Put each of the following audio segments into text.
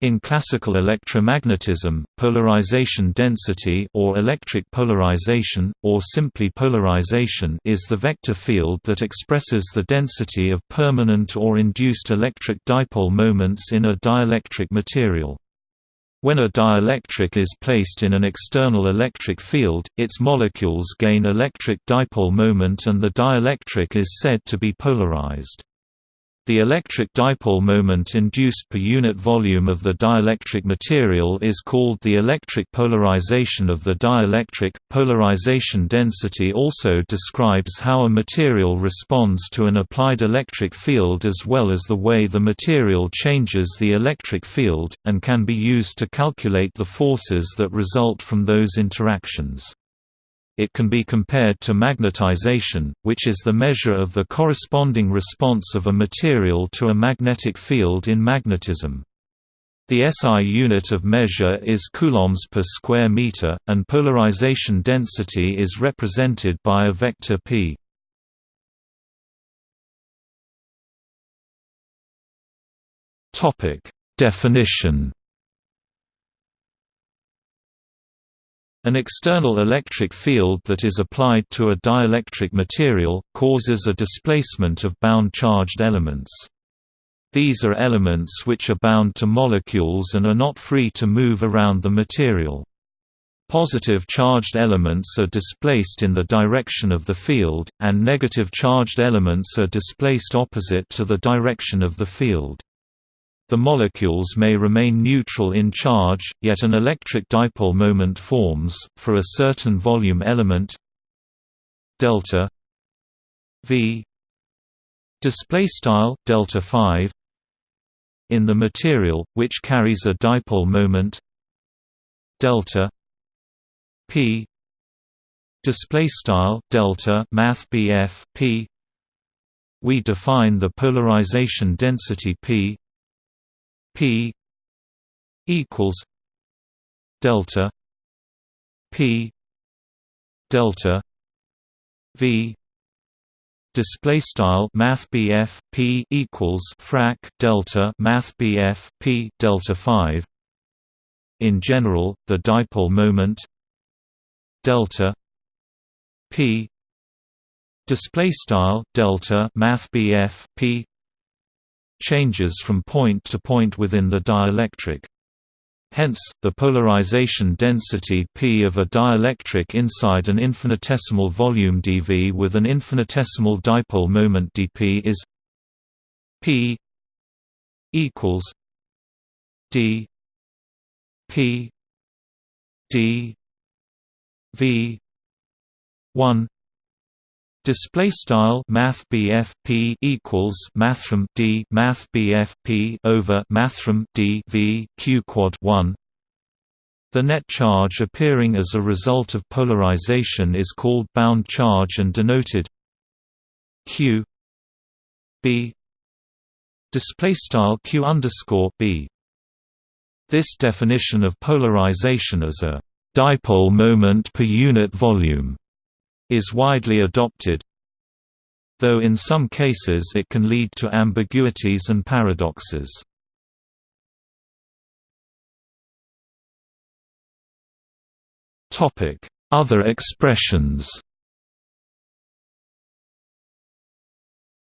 In classical electromagnetism, polarization density or electric polarization, or simply polarization is the vector field that expresses the density of permanent or induced electric dipole moments in a dielectric material. When a dielectric is placed in an external electric field, its molecules gain electric dipole moment and the dielectric is said to be polarized. The electric dipole moment induced per unit volume of the dielectric material is called the electric polarization of the dielectric. Polarization density also describes how a material responds to an applied electric field as well as the way the material changes the electric field, and can be used to calculate the forces that result from those interactions it can be compared to magnetization, which is the measure of the corresponding response of a material to a magnetic field in magnetism. The SI unit of measure is coulombs per square meter, and polarization density is represented by a vector p. Topic: Definition An external electric field that is applied to a dielectric material, causes a displacement of bound charged elements. These are elements which are bound to molecules and are not free to move around the material. Positive charged elements are displaced in the direction of the field, and negative charged elements are displaced opposite to the direction of the field. The molecules may remain neutral in charge, yet an electric dipole moment forms, for a certain volume element delta v display style delta 5 in the material which carries a dipole moment delta p display style delta math p. We define the polarization density p P equals delta P delta V display style math BF P equals frac delta math BF P delta 5 in general the dipole moment delta P display style delta math BF P changes from point to point within the dielectric. Hence, the polarization density P of a dielectric inside an infinitesimal volume dV with an infinitesimal dipole moment dP is P equals d P d V one Display style Math P equals Mathrm D Math P over Mathrm D V Q quad one. The net charge appearing as a result of polarization is called bound charge and denoted Q B display style Q underscore B. This definition of polarization as a dipole moment per unit volume is widely adopted though in some cases it can lead to ambiguities and paradoxes. Other expressions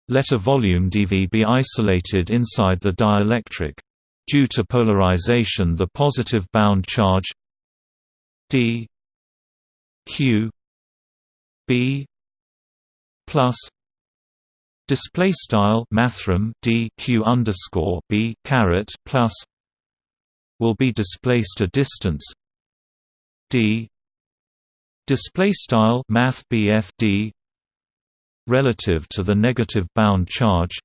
Let a volume dV be isolated inside the dielectric. Due to polarization the positive bound charge d q b plus display style mathrm d q underscore b caret plus will be displaced a distance. D display style math bf d relative to the negative bound charge.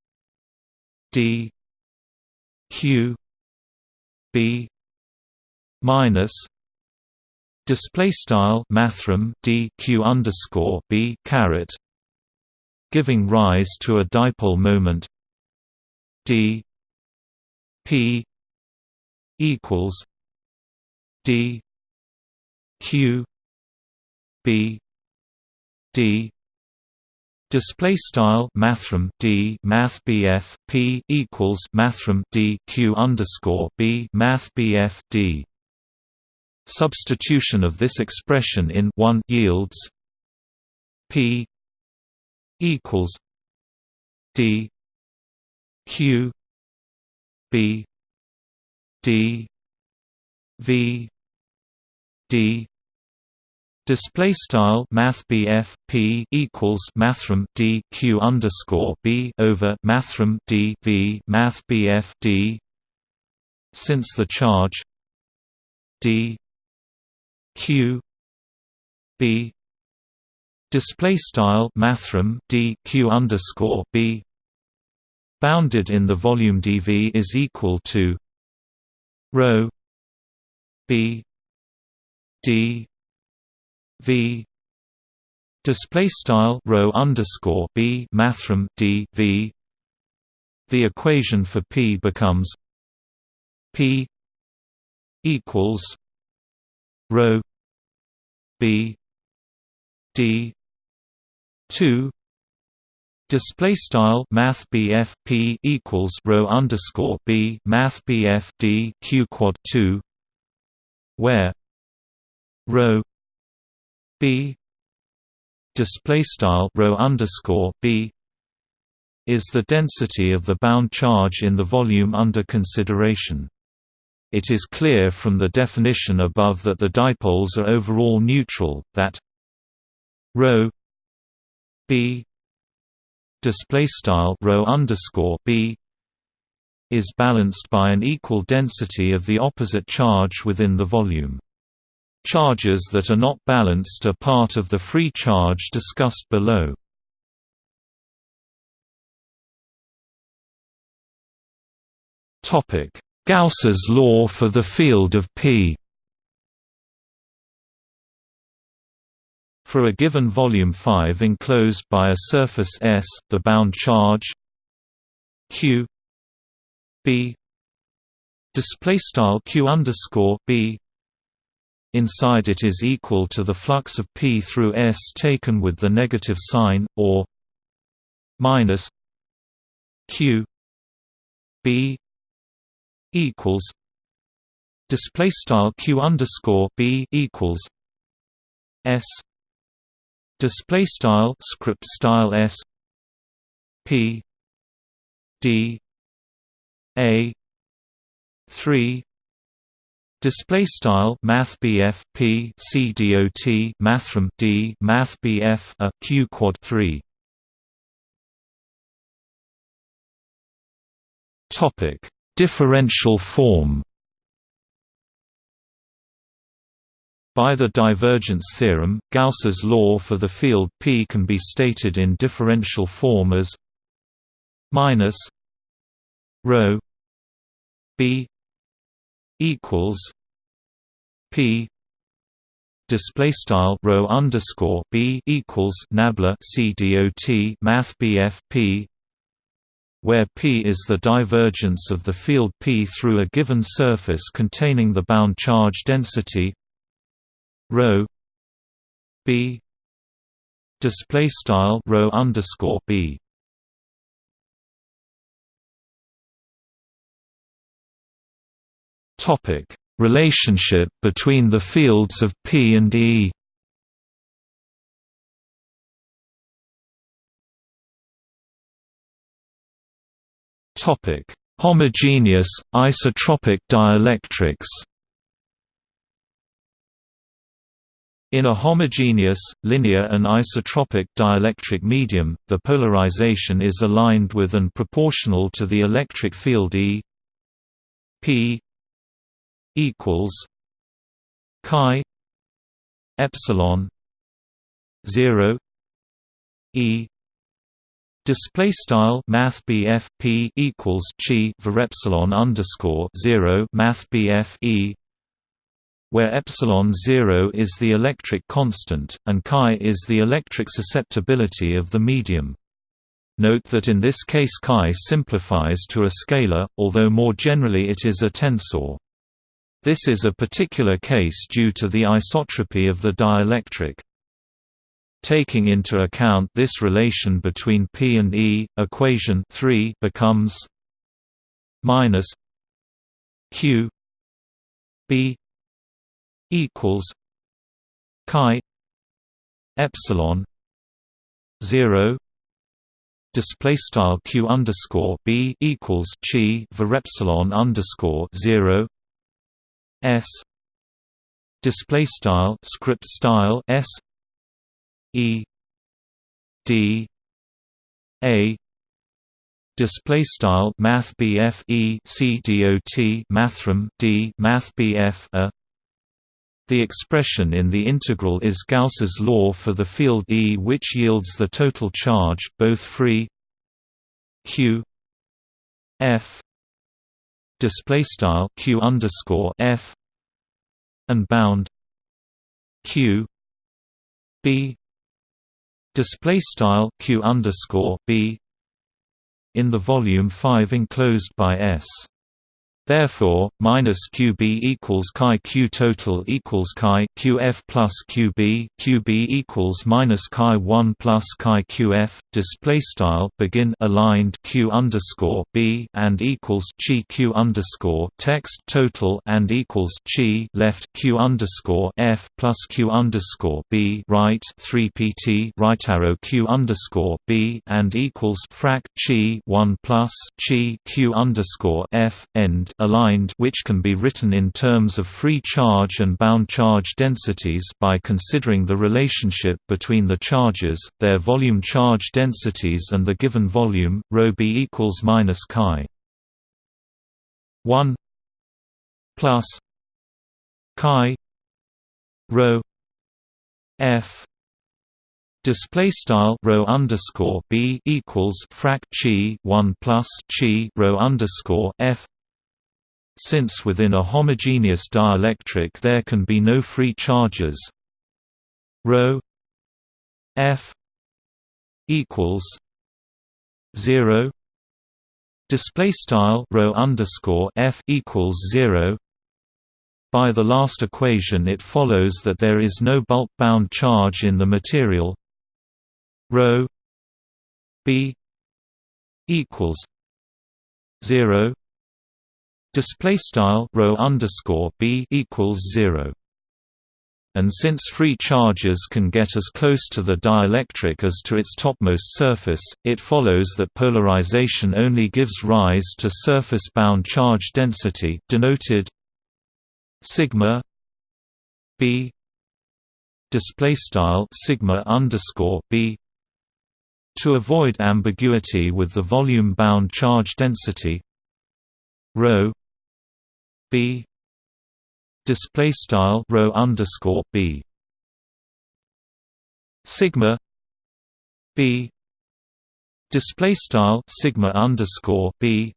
D q b minus display style mathrm d q underscore b caret giving rise to a dipole moment d p equals d q b d Display style mathrm d math bf p equals mathrm d q underscore b math bf d. Substitution of this expression in one yields p equals d q b d v d. Display style Math p equals mathrm D Q underscore B over mathrm D V Math D. Since the charge D Q B display style mathrm D Q underscore B bounded in the volume dV is equal to rho B D v display style rho underscore b mathrm d v. The equation for p becomes p equals rho b d 2 display style math p equals rho underscore b math d q quad 2 where rho b display style rho underscore b is the density of the bound charge in the volume under consideration. It is clear from the definition above that the dipoles are overall neutral, that rho b display style rho underscore b is balanced by an equal density of the opposite charge within the volume. Charges that are not balanced are part of the free charge discussed below. Gauss's law for the field of P. For a given volume 5 enclosed by a surface S, the bound charge Q B display style Q underscore B. Inside it is equal to the flux of P through S taken with the negative sign, or minus Q B equals display style Q underscore B equals S display style script style S P D A three Display style Math BF P C dot Mathrm D Math BF a Q quad three. Topic Differential form By the divergence theorem, Gauss's law for the field P can be stated in differential form as minus rho B equals P display style rho underscore B equals nabla C dot Math BF P where P is the divergence of the field P through a given surface containing the bound charge density rho B display style rho underscore B Topic: Relationship between the fields of P and E. Topic: Homogeneous isotropic dielectrics. In a homogeneous, linear and isotropic dielectric medium, the polarization is aligned with and proportional to the electric field E P equals chi epsilon 0 e display style math BF P equals chi var epsilon underscore 0 math BF e where epsilon 0 is the electric constant and chi is the electric susceptibility of the medium Note that in this case chi simplifies to a scalar, although more generally it is a tensor. This is a particular case due to the isotropy of the dielectric. Taking into account this relation between P and E, equation 3 becomes minus Q B equals chi epsilon 0 display style q underscore b equals chi var epsilon underscore zero s display style script style s e d a display style math bf e c dot mathrm d math bf a. The expression in the integral is Gauss's law for the field E which yields the total charge both free q f display style q underscore f and bound q b display style q underscore b in the volume 5 enclosed by S Therefore, minus QB equals chi Q total equals chi QF plus QB QB equals minus chi 1 plus chi QF display style begin aligned Q underscore B and equals chi Q underscore text total and equals chi left Q underscore F plus Q underscore B right 3 PT right arrow Q underscore B and equals frac chi 1 plus chi Q underscore F end aligned which can be written in terms of free charge and bound charge densities by considering the relationship between the charges, their volume charge densities and the given volume, ρ b equals minus chi. 1 plus chi rho f. Display style rho underscore b equals frac chi one plus chi rho underscore f since within a homogeneous dielectric there can be no free charges. Ρ f equals 0 display style rho underscore f equals 0 by the last equation it follows that there is no bulk bound charge in the material. Ρ b equals 0 display style rho underscore b equals 0 and since free charges can get as close to the dielectric as to its topmost surface, it follows that polarization only gives rise to surface-bound charge density denoted sigma b display style sigma underscore b to avoid ambiguity with the volume-bound charge density rho b. Display style rho underscore b. Sigma b. Display style sigma underscore b.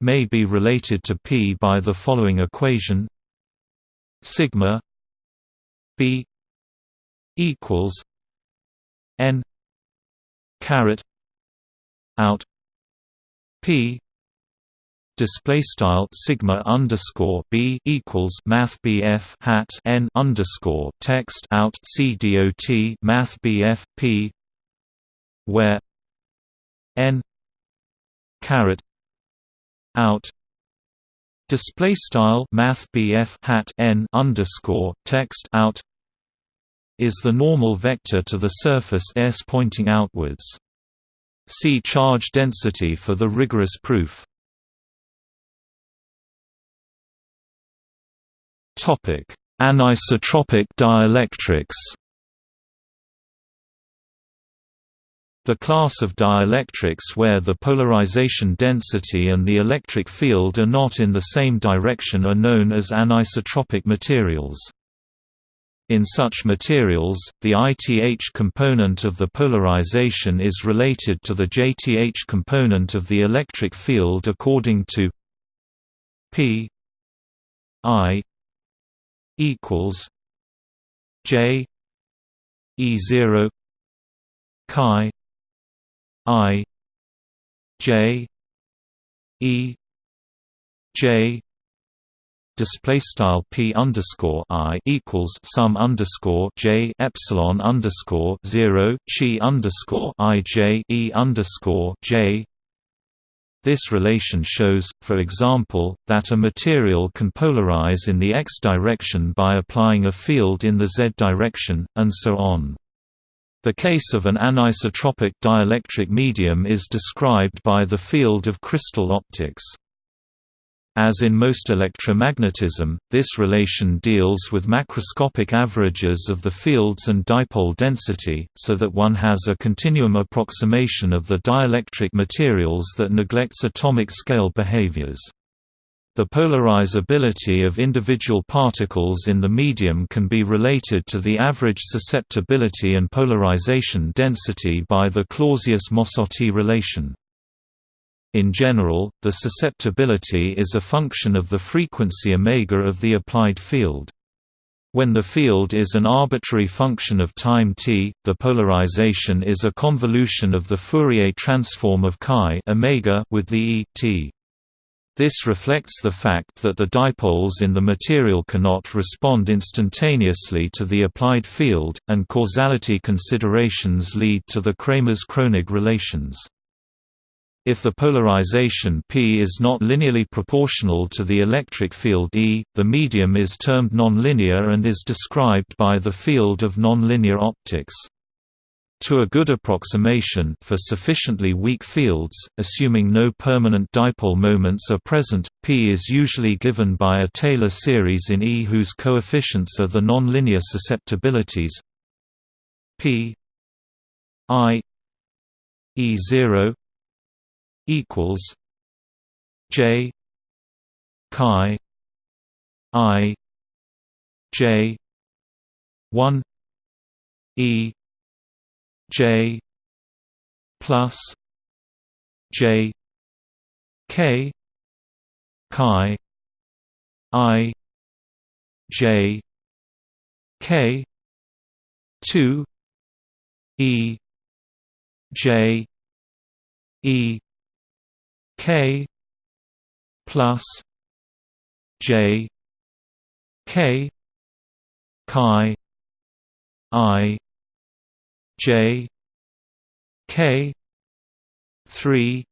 May be related to p by the following equation. Sigma b equals n caret out p display style sigma underscore b equals math bf hat n underscore text out c dot math bf p where n caret out display style math bf hat n underscore text out is the normal vector to the surface s pointing outwards. See charge density for the rigorous proof. Anisotropic dielectrics. The class of dielectrics where the polarization density and the electric field are not in the same direction are known as anisotropic materials. In such materials, the ITH component of the polarization is related to the JTH component of the electric field according to P I equals J E zero chi I J E J display style p underscore i equals sum underscore j epsilon underscore zero chi underscore i j e underscore j. This relation shows, for example, that a material can polarize in the x direction by applying a field in the z direction, and so on. The case of an anisotropic dielectric medium is described by the field of crystal optics. As in most electromagnetism, this relation deals with macroscopic averages of the fields and dipole density, so that one has a continuum approximation of the dielectric materials that neglects atomic scale behaviors. The polarizability of individual particles in the medium can be related to the average susceptibility and polarization density by the Clausius-Mossotti relation. In general, the susceptibility is a function of the frequency omega of the applied field. When the field is an arbitrary function of time t, the polarization is a convolution of the Fourier transform of chi omega with the e t. This reflects the fact that the dipoles in the material cannot respond instantaneously to the applied field, and causality considerations lead to the Kramers-Kronig relations. If the polarization P is not linearly proportional to the electric field E, the medium is termed nonlinear and is described by the field of nonlinear optics. To a good approximation for sufficiently weak fields, assuming no permanent dipole moments are present, P is usually given by a Taylor series in E whose coefficients are the nonlinear susceptibilities P I E0 equals J chi I J one E J plus J K chi I J K two E J E K plus J K chi I J K three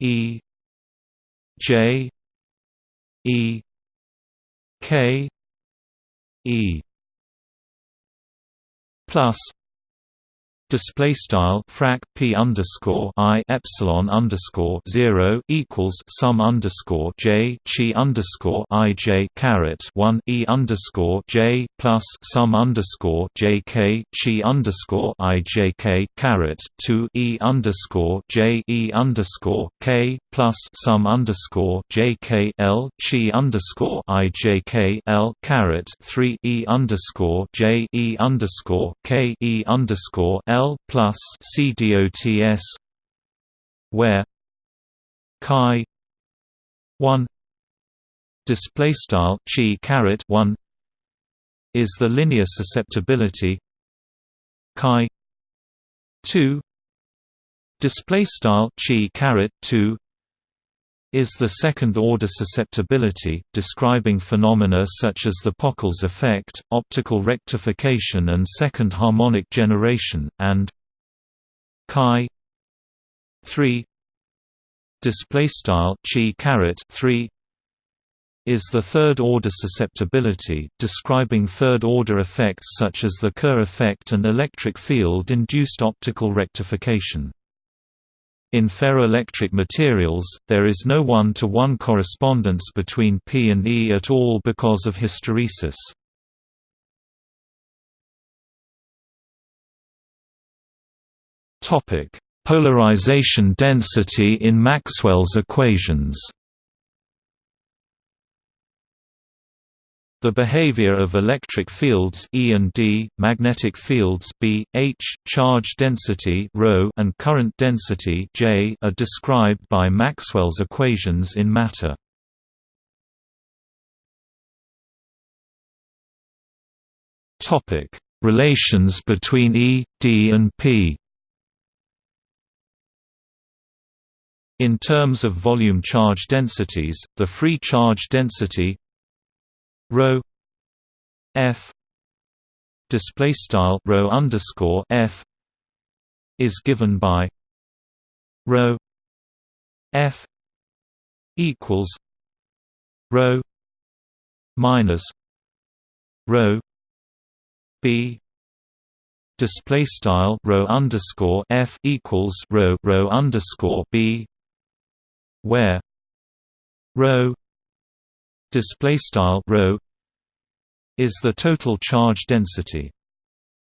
E J E K E plus display style frac p underscore i epsilon underscore zero equals sum underscore j chi underscore i j caret one e underscore j plus sum underscore j k chi underscore i j k caret two e underscore j e underscore k plus sum underscore j k l chi underscore i j k l caret three e underscore j e underscore k e underscore l L plus CDOTS where chi one display style chi caret one is the linear susceptibility chi two display style chi caret two is the second-order susceptibility, describing phenomena such as the Pockels effect, optical rectification and second harmonic generation, and chi 3 display style chi caret 3 is the third-order susceptibility, describing third-order effects such as the Kerr effect and electric field-induced optical rectification. In ferroelectric materials, there is no one-to-one -one correspondence between P and E at all because of hysteresis. Polarization density in Maxwell's equations The behavior of electric fields E and D, magnetic fields B, H, charge density ρ and current density J are described by Maxwell's equations in matter. Topic: Relations between E, D and P. In terms of volume charge densities, the free charge density rho f display style rho underscore f is given by rho f equals rho minus rho b display style rho underscore f equals rho rho underscore b where rho display style rho is the total charge density.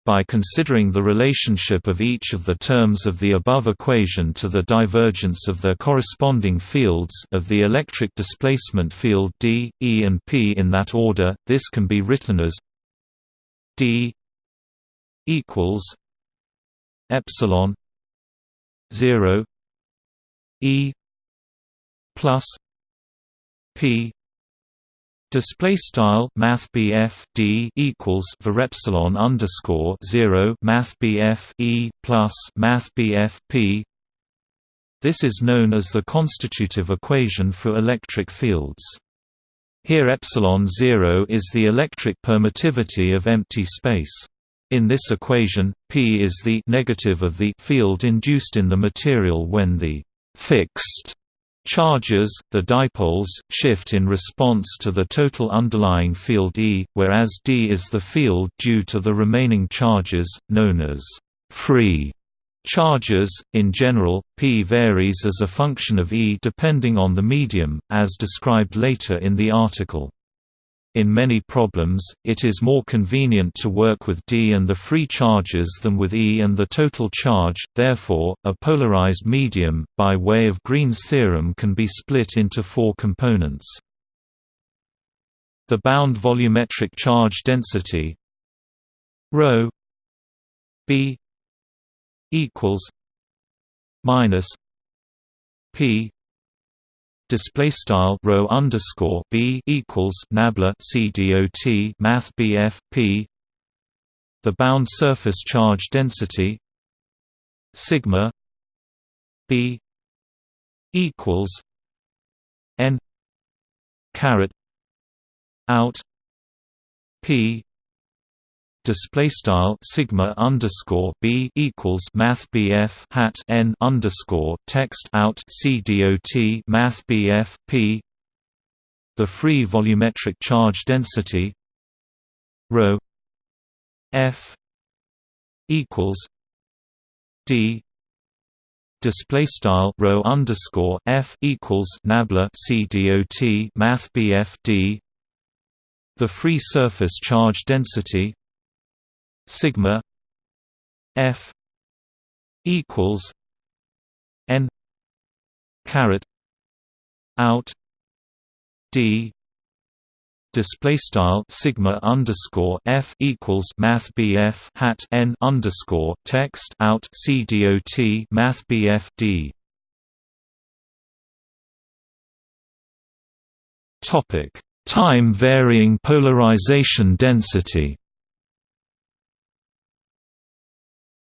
By considering the relationship of each of the terms of the above equation to the divergence of their corresponding fields of the electric displacement field D, E and P in that order, this can be written as D equals epsilon 0 E plus P Display style Math D equals var epsilon underscore zero Math E plus Math P. This is known as the constitutive equation for electric fields. Here epsilon zero is the electric permittivity of empty space. In this equation, P is the negative of the field induced in the material when the fixed Charges, the dipoles, shift in response to the total underlying field E, whereas D is the field due to the remaining charges, known as free charges. In general, P varies as a function of E depending on the medium, as described later in the article. In many problems, it is more convenient to work with D and the free charges than with E and the total charge, therefore, a polarized medium, by way of Green's theorem can be split into four components. The bound volumetric charge density ρ b equals minus p display style rho underscore b equals nabla c dot math bf p. The bound surface charge density sigma b equals n caret out p display style sigma underscore b equals math bf hat n underscore text out c dot math bf p. The free volumetric charge density rho f equals d display style rho underscore f equals nabla c dot math bf d. The free surface charge density sigma f equals n caret out d display style sigma underscore f equals math bf hat n underscore text out c dot math bf d. Topic time varying polarization density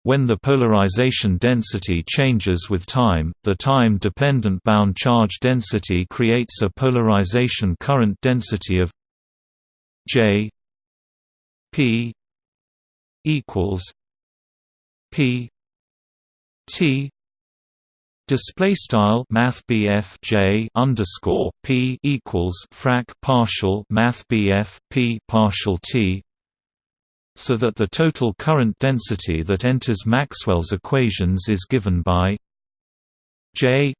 When the polarization density changes with time, the time-dependent bound charge density creates a polarization current density of J P equals P T Display style Math J underscore P equals frac partial Math P partial T so that the total current density that enters Maxwell's equations is given by J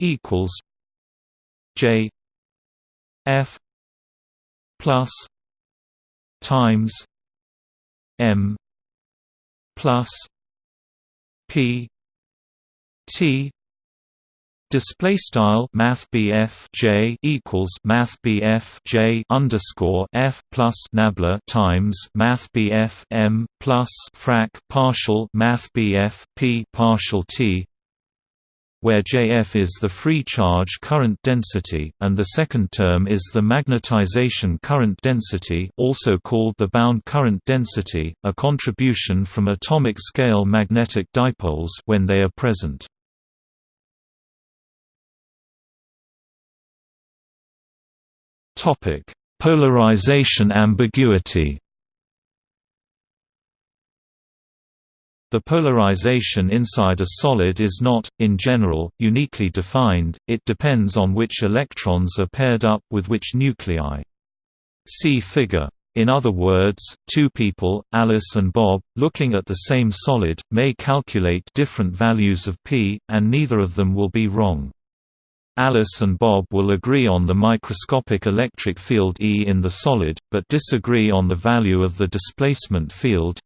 equals J F plus times M plus P T Display style Math J equals Math J underscore F plus Nabla times Math M plus frac partial Math P partial T where Jf is the free charge current density, and the second term is the magnetization current density also called the bound current density, a contribution from atomic scale magnetic dipoles when they are present. Topic: Polarization ambiguity The polarization inside a solid is not, in general, uniquely defined, it depends on which electrons are paired up with which nuclei. See figure. In other words, two people, Alice and Bob, looking at the same solid, may calculate different values of p, and neither of them will be wrong. Alice and Bob will agree on the microscopic electric field E in the solid, but disagree on the value of the displacement field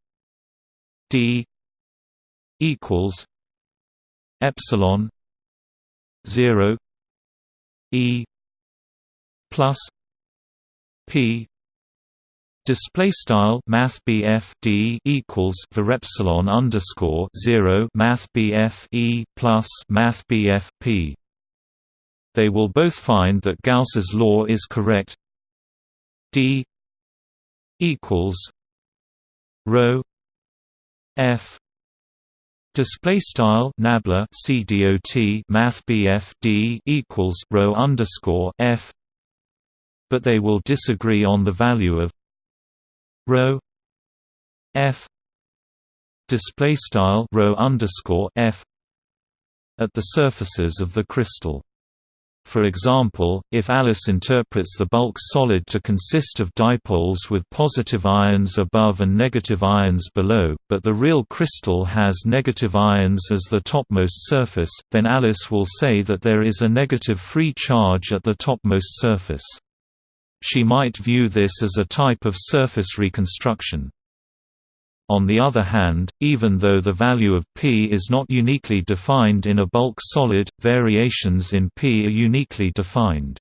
d equals epsilon 0 e plus p. Display style math d equals for epsilon underscore 0 math e plus math p they will both find that Gauss's law is correct. D equals rho f. Display style nabla CDOT Math D equals rho underscore F. But they will disagree on the value of rho F. Display style rho underscore F at the surfaces of the crystal for example, if Alice interprets the bulk solid to consist of dipoles with positive ions above and negative ions below, but the real crystal has negative ions as the topmost surface, then Alice will say that there is a negative free charge at the topmost surface. She might view this as a type of surface reconstruction. On the other hand, even though the value of P is not uniquely defined in a bulk solid, variations in P are uniquely defined.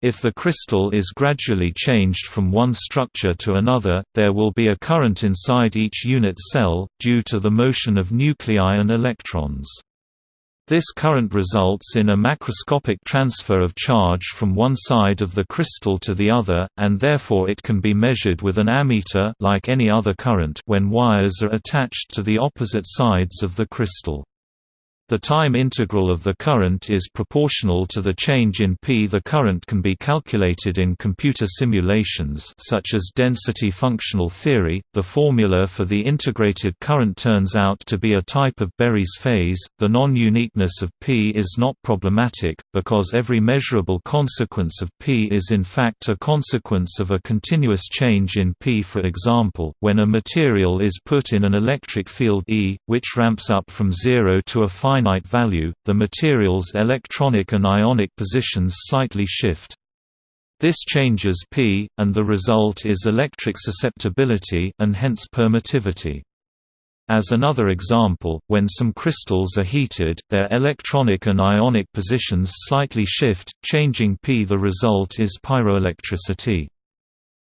If the crystal is gradually changed from one structure to another, there will be a current inside each unit cell, due to the motion of nuclei and electrons. This current results in a macroscopic transfer of charge from one side of the crystal to the other, and therefore it can be measured with an ammeter like any other current when wires are attached to the opposite sides of the crystal. The time integral of the current is proportional to the change in P. The current can be calculated in computer simulations such as density functional theory. The formula for the integrated current turns out to be a type of Berry's phase. The non-uniqueness of P is not problematic because every measurable consequence of P is in fact a consequence of a continuous change in P. For example, when a material is put in an electric field E, which ramps up from 0 to a finite finite value, the material's electronic and ionic positions slightly shift. This changes P, and the result is electric susceptibility and hence permittivity. As another example, when some crystals are heated, their electronic and ionic positions slightly shift, changing P. The result is pyroelectricity.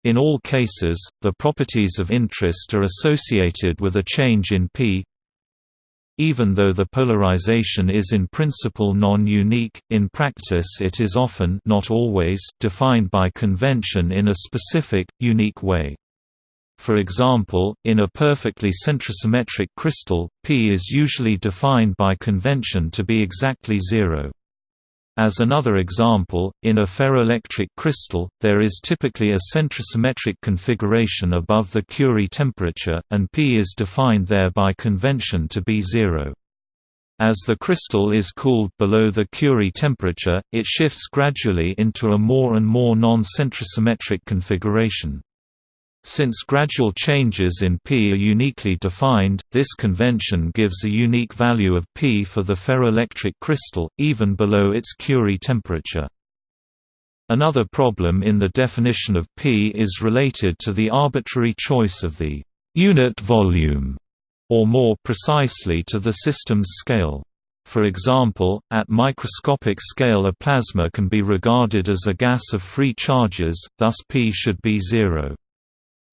In all cases, the properties of interest are associated with a change in P even though the polarization is in principle non-unique, in practice it is often not always defined by convention in a specific, unique way. For example, in a perfectly centrosymmetric crystal, P is usually defined by convention to be exactly zero. As another example, in a ferroelectric crystal, there is typically a centrosymmetric configuration above the Curie temperature, and P is defined there by convention to be zero. As the crystal is cooled below the Curie temperature, it shifts gradually into a more and more non-centrosymmetric configuration. Since gradual changes in P are uniquely defined, this convention gives a unique value of P for the ferroelectric crystal, even below its Curie temperature. Another problem in the definition of P is related to the arbitrary choice of the unit volume, or more precisely to the system's scale. For example, at microscopic scale a plasma can be regarded as a gas of free charges, thus P should be zero.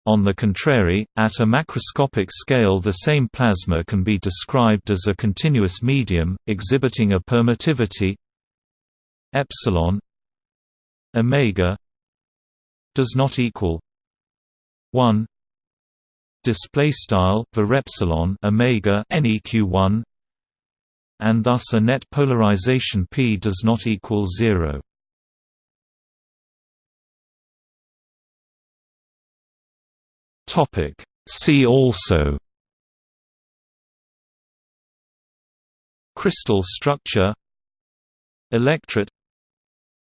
On the contrary, at a macroscopic scale the same plasma can be described as a continuous medium, exhibiting a permittivity epsilon omega does not equal 1 display style var epsilon omega neq1 and thus a net polarization p does not equal 0 See also Crystal structure Electret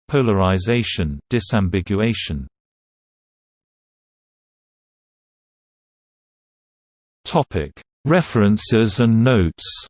Polarization disambiguation Topic. References and notes